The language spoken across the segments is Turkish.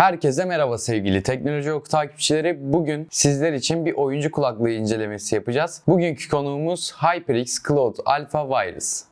Herkese merhaba sevgili Teknoloji Oku takipçileri. Bugün sizler için bir oyuncu kulaklığı incelemesi yapacağız. Bugünkü konuğumuz HyperX Cloud Alpha Virus.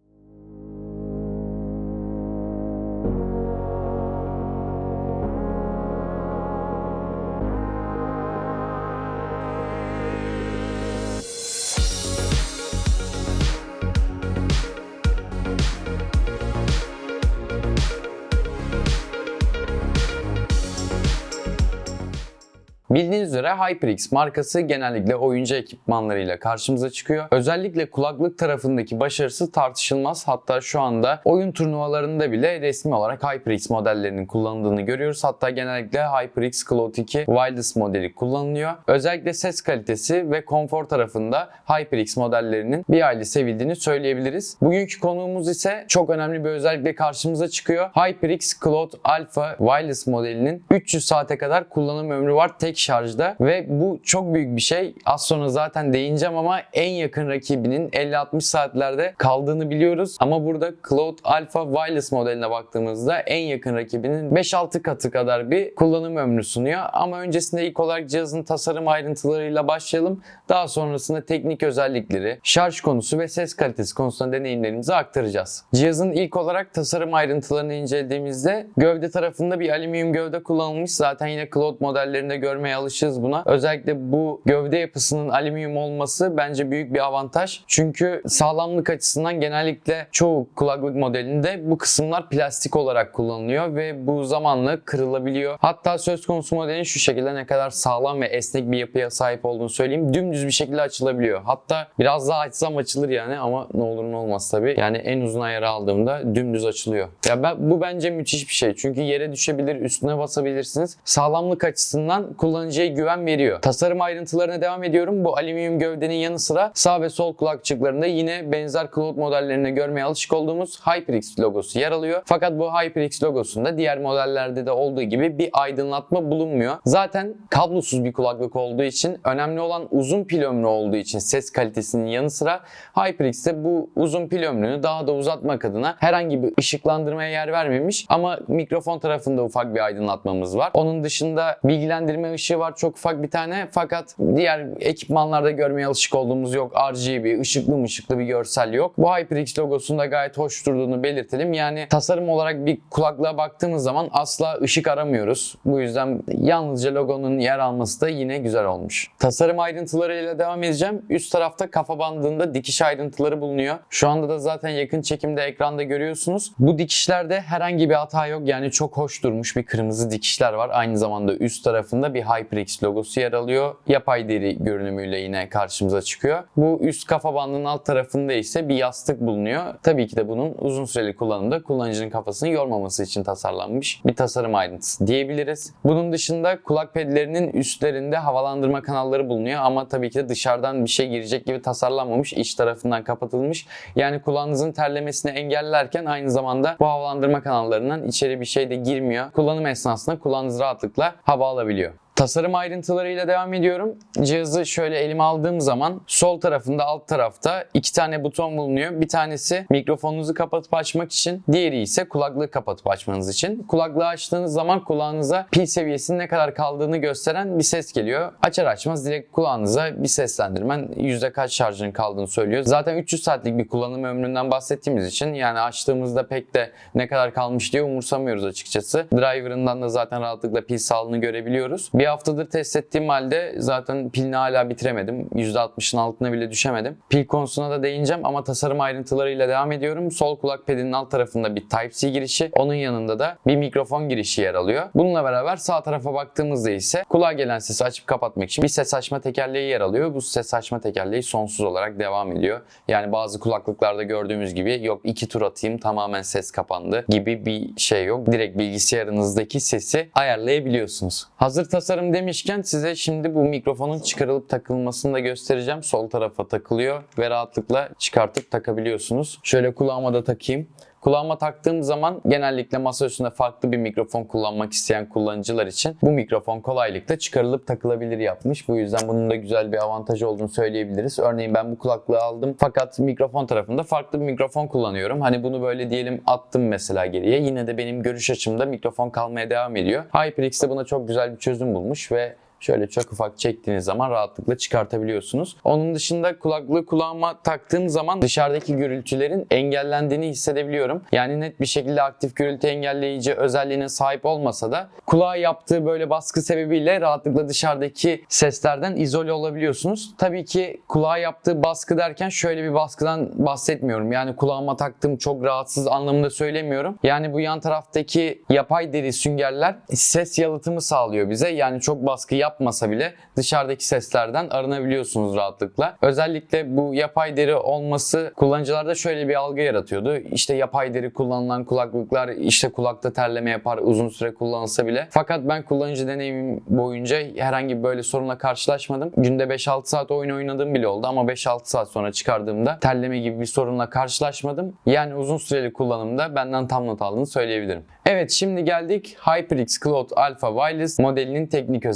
Bildiğiniz üzere HyperX markası genellikle oyuncu ekipmanlarıyla karşımıza çıkıyor. Özellikle kulaklık tarafındaki başarısı tartışılmaz. Hatta şu anda oyun turnuvalarında bile resmi olarak HyperX modellerinin kullanıldığını görüyoruz. Hatta genellikle HyperX Cloud 2 Wireless modeli kullanılıyor. Özellikle ses kalitesi ve konfor tarafında HyperX modellerinin bir aile sevildiğini söyleyebiliriz. Bugünkü konuğumuz ise çok önemli bir özellikle karşımıza çıkıyor. HyperX Cloud Alpha Wireless modelinin 300 saate kadar kullanım ömrü var tek şarjda ve bu çok büyük bir şey. Az sonra zaten değineceğim ama en yakın rakibinin 50-60 saatlerde kaldığını biliyoruz. Ama burada Cloud Alpha Wireless modeline baktığımızda en yakın rakibinin 5-6 katı kadar bir kullanım ömrü sunuyor. Ama öncesinde ilk olarak cihazın tasarım ayrıntılarıyla başlayalım. Daha sonrasında teknik özellikleri, şarj konusu ve ses kalitesi konusunda deneyimlerimizi aktaracağız. Cihazın ilk olarak tasarım ayrıntılarını incelediğimizde gövde tarafında bir alüminyum gövde kullanılmış. Zaten yine Cloud modellerinde görmeye alışığız buna. Özellikle bu gövde yapısının alüminyum olması bence büyük bir avantaj. Çünkü sağlamlık açısından genellikle çoğu kulaklık modelinde bu kısımlar plastik olarak kullanılıyor ve bu zamanla kırılabiliyor. Hatta söz konusu modelin şu şekilde ne kadar sağlam ve esnek bir yapıya sahip olduğunu söyleyeyim. Dümdüz bir şekilde açılabiliyor. Hatta biraz daha açsam açılır yani ama ne olur ne olmaz tabii. Yani en uzun ayarı aldığımda dümdüz açılıyor. Ya ben, bu bence müthiş bir şey. Çünkü yere düşebilir, üstüne basabilirsiniz. Sağlamlık açısından kullanıcıya güven veriyor. Tasarım ayrıntılarına devam ediyorum. Bu alüminyum gövdenin yanı sıra sağ ve sol kulakçıklarında yine benzer Cloud modellerine görmeye alışık olduğumuz HyperX logosu yer alıyor. Fakat bu HyperX logosunda diğer modellerde de olduğu gibi bir aydınlatma bulunmuyor. Zaten kablosuz bir kulaklık olduğu için önemli olan uzun pil ömrü olduğu için ses kalitesinin yanı sıra HyperX'te bu uzun pil ömrünü daha da uzatmak adına herhangi bir ışıklandırmaya yer vermemiş ama mikrofon tarafında ufak bir aydınlatmamız var. Onun dışında bilgilendirme ışığı var çok ufak bir tane fakat diğer ekipmanlarda görmeye alışık olduğumuz yok. RGB, ışıklı ışıklı bir görsel yok. Bu HyperX logosunda gayet hoş durduğunu belirtelim. Yani tasarım olarak bir kulaklığa baktığımız zaman asla ışık aramıyoruz. Bu yüzden yalnızca logonun yer alması da yine güzel olmuş. Tasarım ayrıntılarıyla devam edeceğim. Üst tarafta kafa bandında dikiş ayrıntıları bulunuyor. Şu anda da zaten yakın çekimde ekranda görüyorsunuz. Bu dikişlerde herhangi bir hata yok. Yani çok hoş durmuş bir kırmızı dikişler var. Aynı zamanda üst tarafında bir HyperX logosu yer alıyor. Yapay deri görünümüyle yine karşımıza çıkıyor. Bu üst kafa bandının alt tarafında ise bir yastık bulunuyor. Tabii ki de bunun uzun süreli kullanımda kullanıcının kafasını yormaması için tasarlanmış bir tasarım ayrıntısı diyebiliriz. Bunun dışında kulak pedlerinin üstlerinde havalandırma kanalları bulunuyor ama tabii ki de dışarıdan bir şey girecek gibi tasarlanmamış. iç tarafından kapatılmış. Yani kulağınızın terlemesini engellerken aynı zamanda bu havalandırma kanallarından içeri bir şey de girmiyor. Kullanım esnasında kulağınız rahatlıkla hava alabiliyor. Tasarım ayrıntılarıyla devam ediyorum. Cihazı şöyle elime aldığım zaman sol tarafında alt tarafta iki tane buton bulunuyor. Bir tanesi mikrofonunuzu kapatıp açmak için, diğeri ise kulaklığı kapatıp açmanız için. Kulaklığı açtığınız zaman kulağınıza pil seviyesinin ne kadar kaldığını gösteren bir ses geliyor. Açar açmaz direkt kulağınıza bir seslendirmen yüzde kaç şarjın kaldığını söylüyor. Zaten 300 saatlik bir kullanım ömründen bahsettiğimiz için yani açtığımızda pek de ne kadar kalmış diye umursamıyoruz açıkçası. Driver'ından da zaten rahatlıkla pil sağlığını görebiliyoruz. Bir haftadır test ettiğim halde zaten pilini hala bitiremedim. %60'ın altına bile düşemedim. Pil konusuna da değineceğim ama tasarım ayrıntılarıyla devam ediyorum. Sol kulak pedinin alt tarafında bir Type-C girişi, onun yanında da bir mikrofon girişi yer alıyor. Bununla beraber sağ tarafa baktığımızda ise kulağa gelen sesi açıp kapatmak için bir ses açma tekerleği yer alıyor. Bu ses açma tekerleği sonsuz olarak devam ediyor. Yani bazı kulaklıklarda gördüğümüz gibi yok iki tur atayım tamamen ses kapandı gibi bir şey yok. Direkt bilgisayarınızdaki sesi ayarlayabiliyorsunuz. Hazır tasarım demişken size şimdi bu mikrofonun çıkarılıp takılmasını da göstereceğim. Sol tarafa takılıyor ve rahatlıkla çıkartıp takabiliyorsunuz. Şöyle kulağıma da takayım. Kulağıma taktığım zaman genellikle masa üstünde farklı bir mikrofon kullanmak isteyen kullanıcılar için bu mikrofon kolaylıkla çıkarılıp takılabilir yapmış. Bu yüzden bunun da güzel bir avantajı olduğunu söyleyebiliriz. Örneğin ben bu kulaklığı aldım fakat mikrofon tarafında farklı bir mikrofon kullanıyorum. Hani bunu böyle diyelim attım mesela geriye. Yine de benim görüş açımda mikrofon kalmaya devam ediyor. HyperX de buna çok güzel bir çözüm bulmuş ve Şöyle çok ufak çektiğiniz zaman rahatlıkla çıkartabiliyorsunuz. Onun dışında kulaklığı kulağıma taktığım zaman dışarıdaki gürültülerin engellendiğini hissedebiliyorum. Yani net bir şekilde aktif gürültü engelleyici özelliğine sahip olmasa da kulağa yaptığı böyle baskı sebebiyle rahatlıkla dışarıdaki seslerden izole olabiliyorsunuz. Tabii ki kulağa yaptığı baskı derken şöyle bir baskıdan bahsetmiyorum. Yani kulağıma taktığım çok rahatsız anlamında söylemiyorum. Yani bu yan taraftaki yapay deri süngerler ses yalıtımı sağlıyor bize. Yani çok baskı yapmasa bile dışarıdaki seslerden arınabiliyorsunuz rahatlıkla. Özellikle bu yapay deri olması kullanıcılarda şöyle bir algı yaratıyordu. İşte yapay deri kullanılan kulaklıklar işte kulakta terleme yapar uzun süre kullanılsa bile. Fakat ben kullanıcı deneyimim boyunca herhangi böyle sorunla karşılaşmadım. Günde 5-6 saat oyun oynadığım bile oldu ama 5-6 saat sonra çıkardığımda terleme gibi bir sorunla karşılaşmadım. Yani uzun süreli kullanımda benden tam not aldığını söyleyebilirim. Evet şimdi geldik HyperX Cloud Alpha Wireless modelinin teknik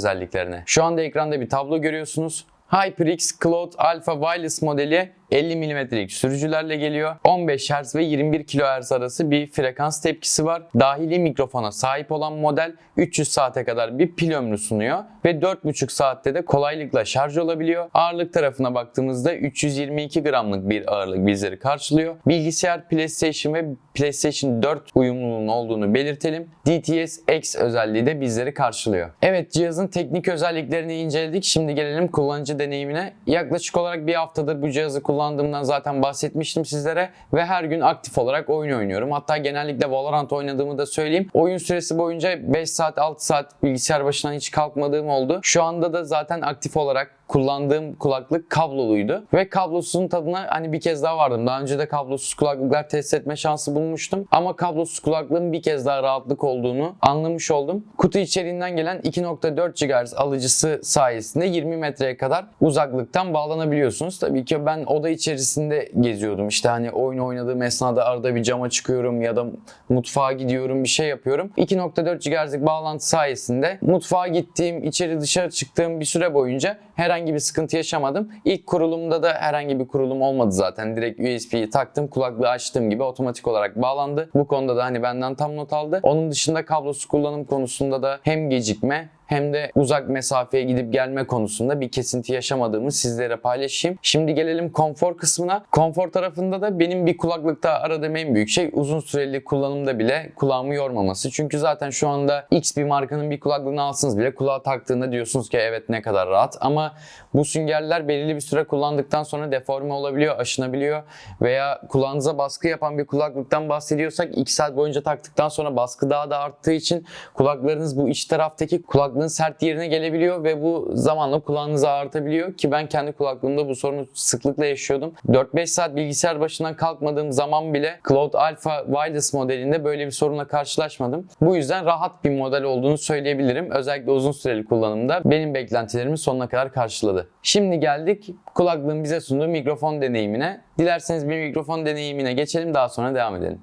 özelliklerine. Şu anda ekranda bir tablo görüyorsunuz. HyperX Cloud Alpha Wireless modeli 50 mm'lik sürücülerle geliyor. 15 Hz ve 21 kHz arası bir frekans tepkisi var. Dahili mikrofona sahip olan model 300 saate kadar bir pil ömrü sunuyor ve 4,5 saatte de kolaylıkla şarj olabiliyor. Ağırlık tarafına baktığımızda 322 gramlık bir ağırlık bizleri karşılıyor. Bilgisayar, PlayStation ve PlayStation 4 uyumluluğunun olduğunu belirtelim. DTS X özelliği de bizleri karşılıyor. Evet cihazın teknik özelliklerini inceledik. Şimdi gelelim kullanıcı deneyimine. Yaklaşık olarak bir haftadır bu cihazı kullandığımdan zaten bahsetmiştim sizlere ve her gün aktif olarak oyun oynuyorum. Hatta genellikle Valorant oynadığımı da söyleyeyim. Oyun süresi boyunca 5 saat 6 saat bilgisayar başından hiç kalkmadığım oldu. Şu anda da zaten aktif olarak kullandığım kulaklık kabloluydu. Ve kablosunun tadına hani bir kez daha vardım. Daha önce de kablosuz kulaklıklar test etme şansı bulmuştum. Ama kablosuz kulaklığın bir kez daha rahatlık olduğunu anlamış oldum. Kutu içeriğinden gelen 2.4 GHz alıcısı sayesinde 20 metreye kadar uzaklıktan bağlanabiliyorsunuz. Tabii ki ben oda içerisinde geziyordum. İşte hani oyun oynadığım esnada arada bir cama çıkıyorum ya da mutfağa gidiyorum bir şey yapıyorum. 2.4 GHz'lik bağlantı sayesinde mutfağa gittiğim, içeri dışarı çıktığım bir süre boyunca herhangi bir sıkıntı yaşamadım. İlk kurulumda da herhangi bir kurulum olmadı zaten. Direkt USB'yi taktım, kulaklığı açtığım gibi otomatik olarak bağlandı. Bu konuda da hani benden tam not aldı. Onun dışında kablosuz kullanım konusunda da hem gecikme hem de uzak mesafeye gidip gelme konusunda bir kesinti yaşamadığımı sizlere paylaşayım. Şimdi gelelim konfor kısmına. Konfor tarafında da benim bir kulaklıkta aradığım en büyük şey uzun süreli kullanımda bile kulağımı yormaması. Çünkü zaten şu anda X bir markanın bir kulaklığını alsınız bile kulağa taktığında diyorsunuz ki evet ne kadar rahat ama bu süngerler belirli bir süre kullandıktan sonra deforme olabiliyor, aşınabiliyor veya kulağınıza baskı yapan bir kulaklıktan bahsediyorsak 2 saat boyunca taktıktan sonra baskı daha da arttığı için kulaklarınız bu iç taraftaki kulaklığın sert yerine gelebiliyor ve bu zamanla kulağınızı ağrıtabiliyor ki ben kendi kulaklığımda bu sorunu sıklıkla yaşıyordum. 4-5 saat bilgisayar başından kalkmadığım zaman bile Cloud Alpha Wireless modelinde böyle bir sorunla karşılaşmadım. Bu yüzden rahat bir model olduğunu söyleyebilirim. Özellikle uzun süreli kullanımda benim beklentilerimi sonuna kadar karşıladı. Şimdi geldik kulaklığın bize sunduğu mikrofon deneyimine. Dilerseniz bir mikrofon deneyimine geçelim daha sonra devam edelim.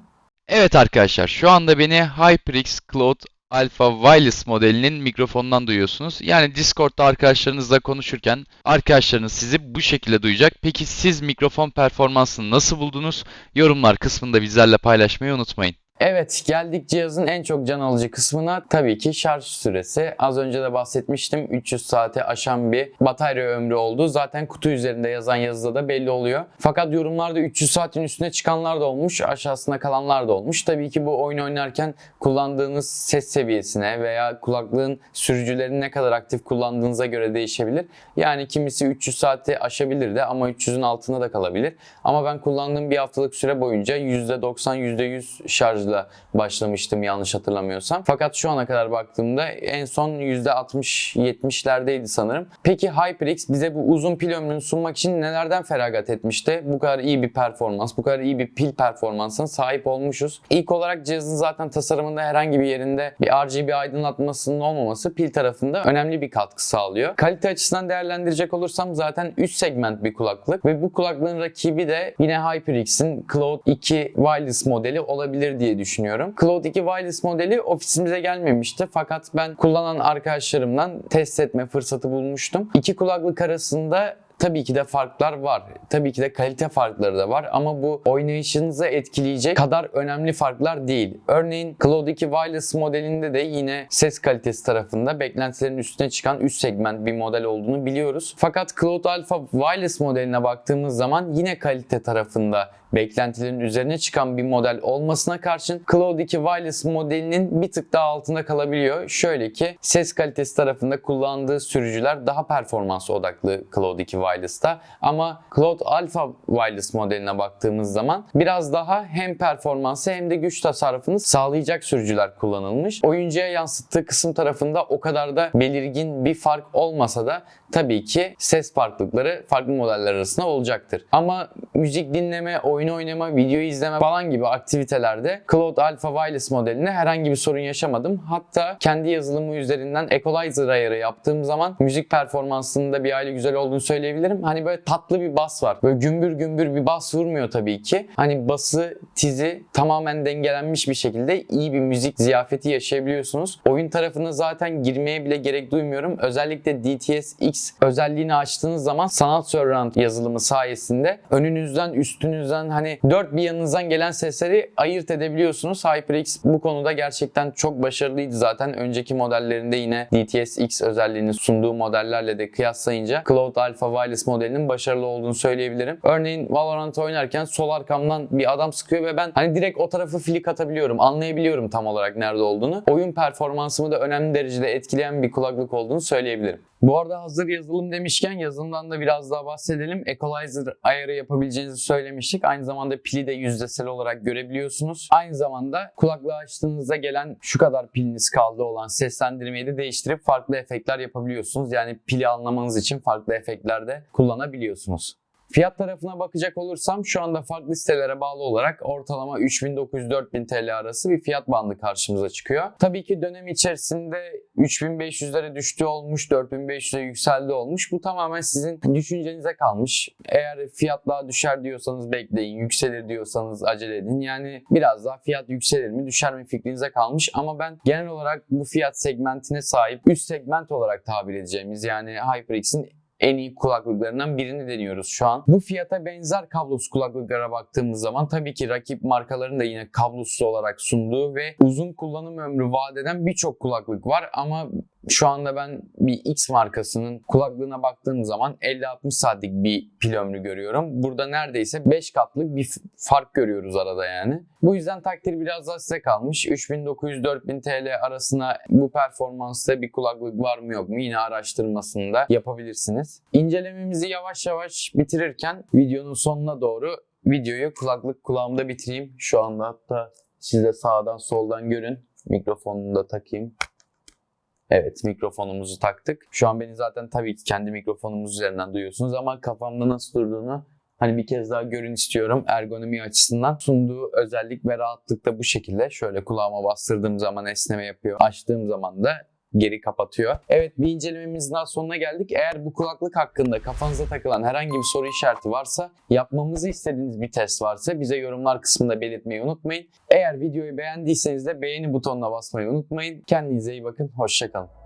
Evet arkadaşlar şu anda beni HyperX Cloud Alpha Wireless modelinin mikrofonundan duyuyorsunuz. Yani Discord'da arkadaşlarınızla konuşurken arkadaşlarınız sizi bu şekilde duyacak. Peki siz mikrofon performansını nasıl buldunuz? Yorumlar kısmında bizlerle paylaşmayı unutmayın. Evet geldik cihazın en çok can alıcı kısmına tabii ki şarj süresi. Az önce de bahsetmiştim 300 saate aşan bir batarya ömrü olduğu zaten kutu üzerinde yazan yazıda da belli oluyor. Fakat yorumlarda 300 saatin üstüne çıkanlar da olmuş aşağısına kalanlar da olmuş. Tabii ki bu oyun oynarken kullandığınız ses seviyesine veya kulaklığın sürücülerini ne kadar aktif kullandığınıza göre değişebilir. Yani kimisi 300 saati aşabilir de ama 300'ün altında da kalabilir. Ama ben kullandığım bir haftalık süre boyunca %90 %100 şarjlı şarjla başlamıştım yanlış hatırlamıyorsam. Fakat şu ana kadar baktığımda en son %60-70'lerdeydi sanırım. Peki HyperX bize bu uzun pil ömrünü sunmak için nelerden feragat etmişti? Bu kadar iyi bir performans, bu kadar iyi bir pil performansına sahip olmuşuz. İlk olarak cihazın zaten tasarımında herhangi bir yerinde bir RGB aydınlatmasının olmaması pil tarafında önemli bir katkı sağlıyor. Kalite açısından değerlendirecek olursam zaten üst segment bir kulaklık ve bu kulaklığın rakibi de yine HyperX'in Cloud 2 Wireless modeli olabilir diye düşünüyorum. Cloud 2 Wireless modeli ofisimize gelmemişti fakat ben kullanan arkadaşlarımdan test etme fırsatı bulmuştum. İki kulaklık arasında Tabii ki de farklar var. Tabii ki de kalite farkları da var ama bu oynayışınızı etkileyecek kadar önemli farklar değil. Örneğin Cloud 2 Wireless modelinde de yine ses kalitesi tarafında beklentilerin üstüne çıkan üst segment bir model olduğunu biliyoruz. Fakat Cloud Alpha Wireless modeline baktığımız zaman yine kalite tarafında beklentilerin üzerine çıkan bir model olmasına karşın Cloud 2 Wireless modelinin bir tık daha altında kalabiliyor. Şöyle ki ses kalitesi tarafında kullandığı sürücüler daha performans odaklı Cloud 2 Wireless'ta ama Cloud Alpha Wireless modeline baktığımız zaman biraz daha hem performansı hem de güç tasarrufunu sağlayacak sürücüler kullanılmış. Oyuncuya yansıttığı kısım tarafında o kadar da belirgin bir fark olmasa da tabii ki ses farklılıkları farklı modeller arasında olacaktır. Ama müzik dinleme, oyun oynama, video izleme falan gibi aktivitelerde Cloud Alpha Wireless modeline herhangi bir sorun yaşamadım. Hatta kendi yazılımı üzerinden equalizer ayarı yaptığım zaman müzik performansında bir aile güzel olduğunu söyleyebilirim. Hani böyle tatlı bir bas var. Böyle gümbür gümbür bir bas vurmuyor tabii ki. Hani bası, tizi tamamen dengelenmiş bir şekilde iyi bir müzik ziyafeti yaşayabiliyorsunuz. Oyun tarafına zaten girmeye bile gerek duymuyorum. Özellikle DTS X özelliğini açtığınız zaman sanat surround yazılımı sayesinde önünüzden, üstünüzden hani dört bir yanınızdan gelen sesleri ayırt edebiliyorsunuz. HyperX bu konuda gerçekten çok başarılıydı zaten. Önceki modellerinde yine DTS X özelliğini sunduğu modellerle de kıyaslayınca Cloud Alpha Wireless modelinin başarılı olduğunu söyleyebilirim. Örneğin Valorant oynarken sol arkamdan bir adam sıkıyor ve ben hani direkt o tarafı flick atabiliyorum. Anlayabiliyorum tam olarak nerede olduğunu. Oyun performansımı da önemli derecede etkileyen bir kulaklık olduğunu söyleyebilirim. Bu arada hazır yazılım demişken yazılımdan da biraz daha bahsedelim. Equalizer ayarı yapabileceğinizi söylemiştik. Aynı zamanda pili de yüzdesel olarak görebiliyorsunuz. Aynı zamanda kulaklığı açtığınızda gelen şu kadar piliniz kaldı olan seslendirmeyi de değiştirip farklı efektler yapabiliyorsunuz. Yani pili anlamanız için farklı efektler de kullanabiliyorsunuz. Fiyat tarafına bakacak olursam şu anda farklı sitelere bağlı olarak ortalama 3900-4000 TL arası bir fiyat bandı karşımıza çıkıyor. Tabii ki dönem içerisinde 3500'lere düştü olmuş, 4500'e yükseldi olmuş. Bu tamamen sizin düşüncenize kalmış. Eğer fiyat daha düşer diyorsanız bekleyin, yükselir diyorsanız acele edin. Yani biraz daha fiyat yükselir mi, düşer mi fikrinize kalmış. Ama ben genel olarak bu fiyat segmentine sahip üst segment olarak tabir edeceğimiz yani HyperX'in en iyi kulaklıklarından birini deniyoruz şu an. Bu fiyata benzer kablosuz kulaklıklara baktığımız zaman tabii ki rakip markaların da yine kablosuz olarak sunduğu ve uzun kullanım ömrü vaat eden birçok kulaklık var ama şu anda ben bir X markasının kulaklığına baktığım zaman 50-60 saatlik bir pil ömrü görüyorum. Burada neredeyse 5 katlık bir fark görüyoruz arada yani. Bu yüzden takdir biraz daha size kalmış. 3900-4000 TL arasına bu performansta bir kulaklık var mı yok mu yine araştırmasını da yapabilirsiniz. İncelememizi yavaş yavaş bitirirken videonun sonuna doğru videoyu kulaklık kulağımda bitireyim. Şu anda hatta siz de sağdan soldan görün. Mikrofonunu da takayım. Evet mikrofonumuzu taktık. Şu an beni zaten tabii ki kendi mikrofonumuz üzerinden duyuyorsunuz ama kafamda nasıl durduğunu hani bir kez daha görün istiyorum ergonomi açısından. Sunduğu özellik ve rahatlık da bu şekilde. Şöyle kulağıma bastırdığım zaman esneme yapıyor. Açtığım zaman da geri kapatıyor. Evet bir incelememizin daha sonuna geldik. Eğer bu kulaklık hakkında kafanıza takılan herhangi bir soru işareti varsa, yapmamızı istediğiniz bir test varsa bize yorumlar kısmında belirtmeyi unutmayın. Eğer videoyu beğendiyseniz de beğeni butonuna basmayı unutmayın. Kendinize iyi bakın. Hoşçakalın.